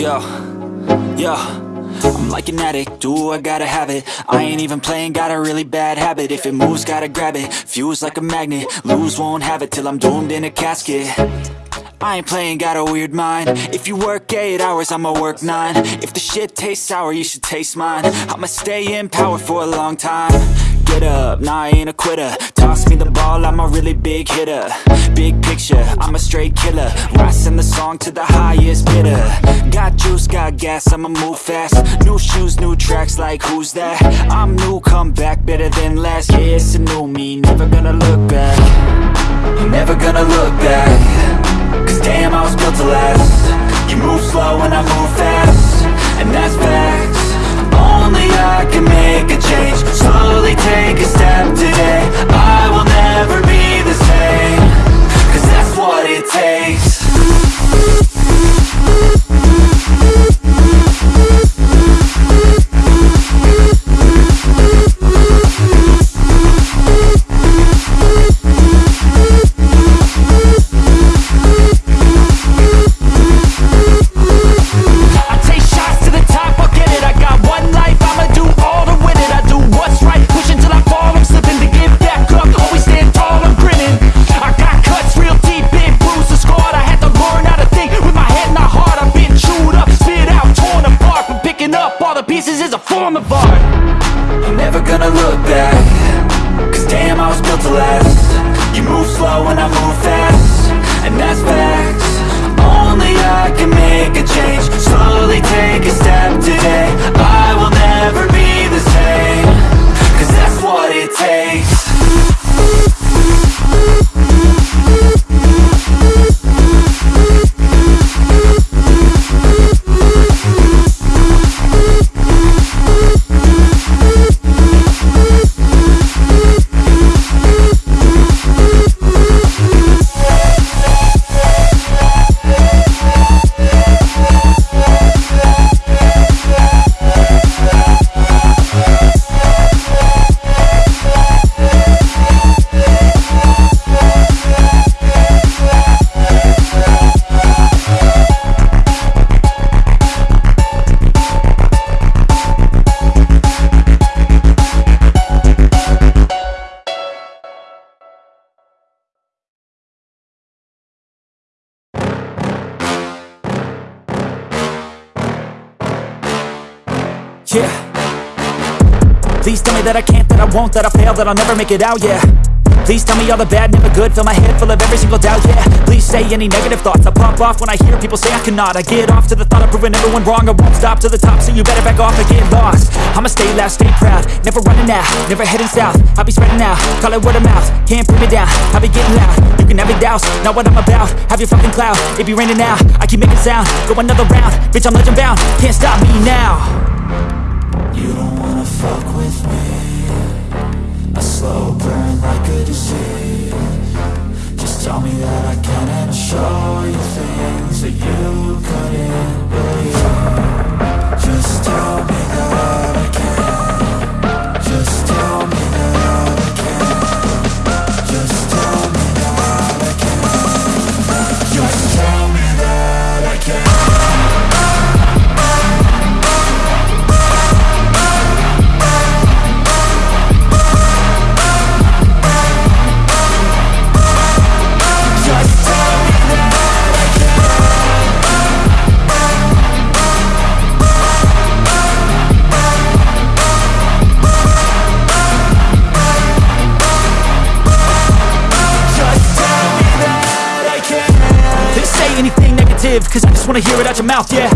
Yo, yo I'm like an addict, do I gotta have it? I ain't even playing, got a really bad habit. If it moves, gotta grab it, fuse like a magnet. Lose, won't have it till I'm doomed in a casket. I ain't playing, got a weird mind. If you work 8 hours, I'ma work 9 If the shit tastes sour, you should taste mine. I'ma stay in power for a long time Get up, nah I ain't a quitter. Toss me the ball, I'm a really big hitter. Big picture, I'm a straight killer. Rising the song to the highest bidder. Got juice, got gas, I'ma move fast. New shoes, new tracks, like who's that? I'm new, come back, better than last Yeah, it's a new me, never gonna look back. Never gonna look back. Cause damn, I was built to last. You move slow and I move fast. And that's facts Only I can make a change. Slowly take a step today. I will never be the same that I can't, that I won't, that I fail, that I'll never make it out, yeah. Please tell me all the bad, never good, fill my head full of every single doubt, yeah. Please say any negative thoughts, I pop off when I hear people say I cannot. I get off to the thought of proving everyone wrong, I won't stop to the top, so you better back off and get lost. I'ma stay loud, stay proud, never running out, never heading south. I'll be spreading out, call it word of mouth, can't put me down, I'll be getting loud. You can have your doubts, not what I'm about, have your fucking cloud. It be raining now, I keep making sound, go another round. Bitch, I'm legend bound, can't stop me now. You don't fuck with me anything negative, cause I just wanna hear it out your mouth, yeah.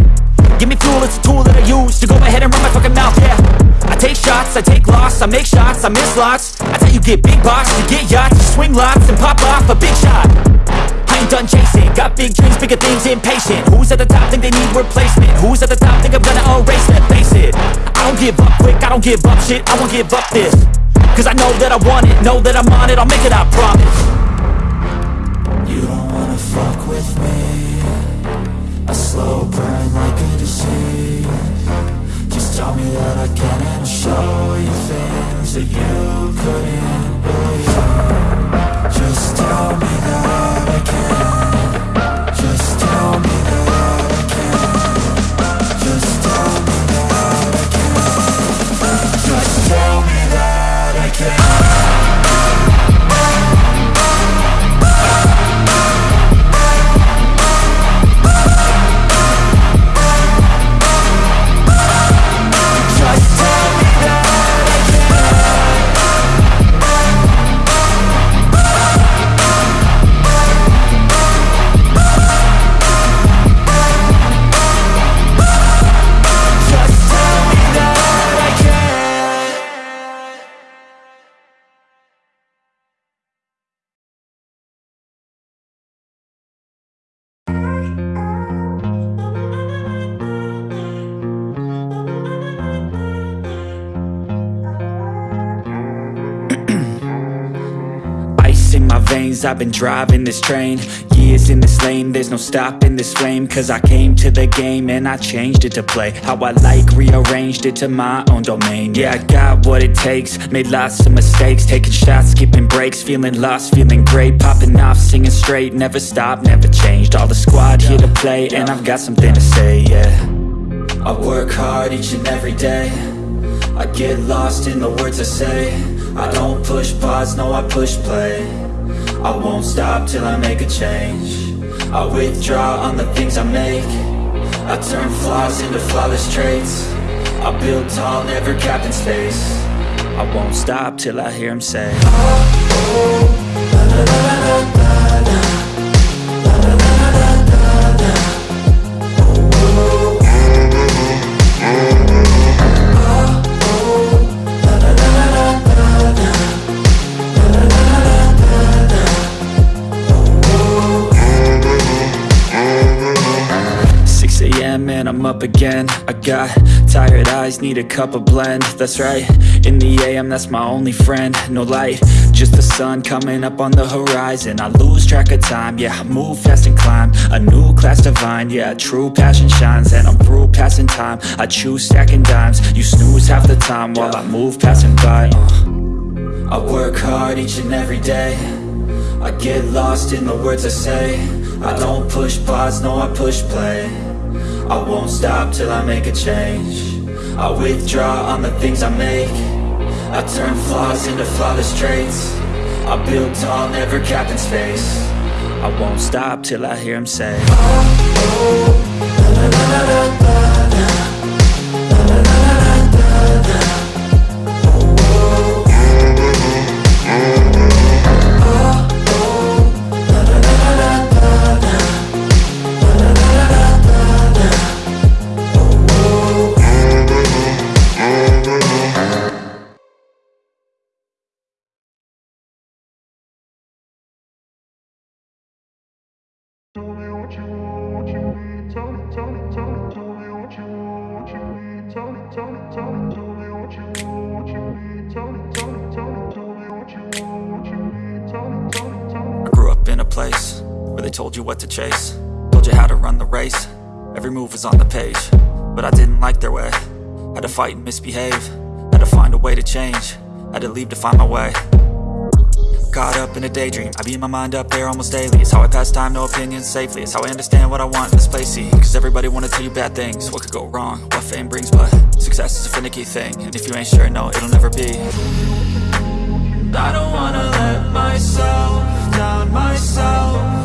Give me fuel, it's a tool that I use to go ahead and run my fucking mouth, yeah. I take shots, I take loss, I make shots, I miss lots. That's how you get big box, you get yachts, you swing lots and pop off a big shot. I ain't done chasing, got big dreams, bigger things, impatient. Who's at the top think they need replacement? Who's at the top think I'm gonna erase them, face it? I don't give up quick, I don't give up shit, I won't give up this. Cause I know that I want it, know that I'm on it, I'll make it, I promise wanna fuck with me. A slow burn like a disease. Just tell me that I can and I'll show you things that you couldn't believe. Just tell me that I can years I've been driving this train. Years in this lane, there's no stopping this flame. Cause I came to the game and I changed it to play How I like, rearranged it to my own domain. Yeah, I got what it takes, made lots of mistakes. Taking shots, skipping breaks, feeling lost, feeling great. Popping off, singing straight, never stopped, never changed. All the squad here to play and I've got something to say, yeah. I work hard each and every day. I get lost in the words I say. I don't push pause, no I push play I won't stop till I make a change I withdraw on the things I make I turn flaws into flawless traits I build tall, never capped in space I won't stop till I hear him say oh, oh, la, la, la, up again. I got tired eyes, need a cup of blend. That's right, in the AM, that's my only friend. No light, just the sun coming up on the horizon. I lose track of time, yeah, I move fast and climb. A new class divine, yeah, true passion shines. And I'm through passing time, I choose stacking dimes. You snooze half the time while I move passing by. Uh. I work hard each and every day. I get lost in the words I say. I don't push pause, no I push play I won't stop till I make a change I withdraw on the things I make I turn flaws into flawless traits I build tall, never capped in space I won't stop till I hear him say oh, oh, la, la, la, told you what to chase. Told you how to run the race. Every move was on the page But I didn't like their way. Had to fight and misbehave. Had to find a way to change. Had to leave to find my way. Caught up in a daydream. I beat my mind up there almost daily. It's how I pass time, no opinions safely. It's how I understand what I want in this place, see. Cause everybody wanna tell you bad things. What could go wrong, what fame brings But success is a finicky thing. And if you ain't sure, no, it'll never be. I don't wanna let myself down, myself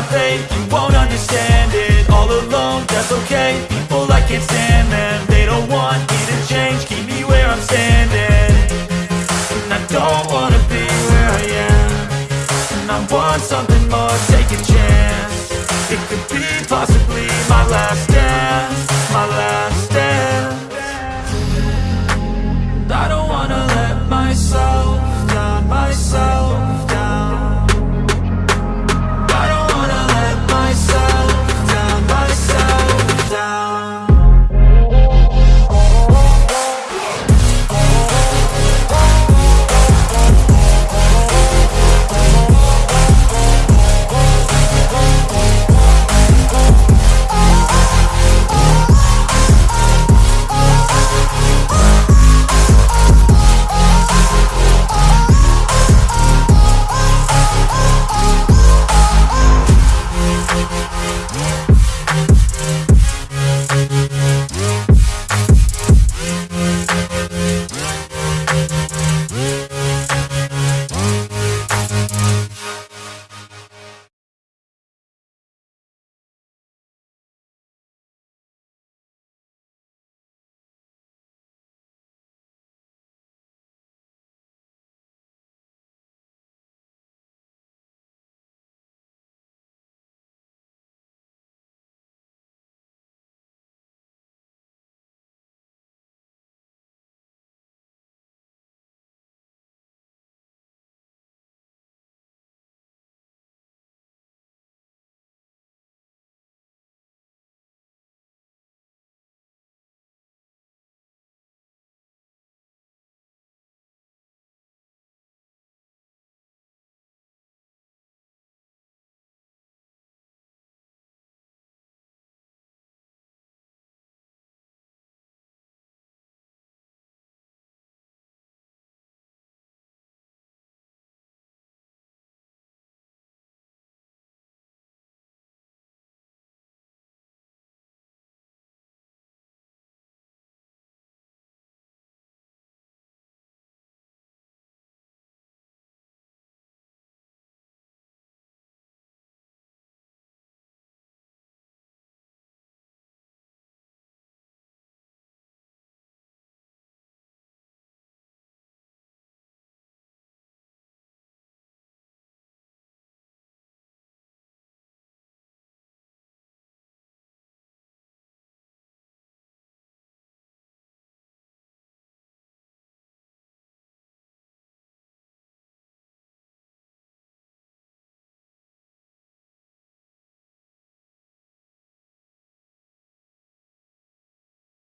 my fate You won't understand it. All alone, that's okay. People, I can't stand them They don't want me to change. Keep me where I'm standing. And I don't wanna be where I am. And I want something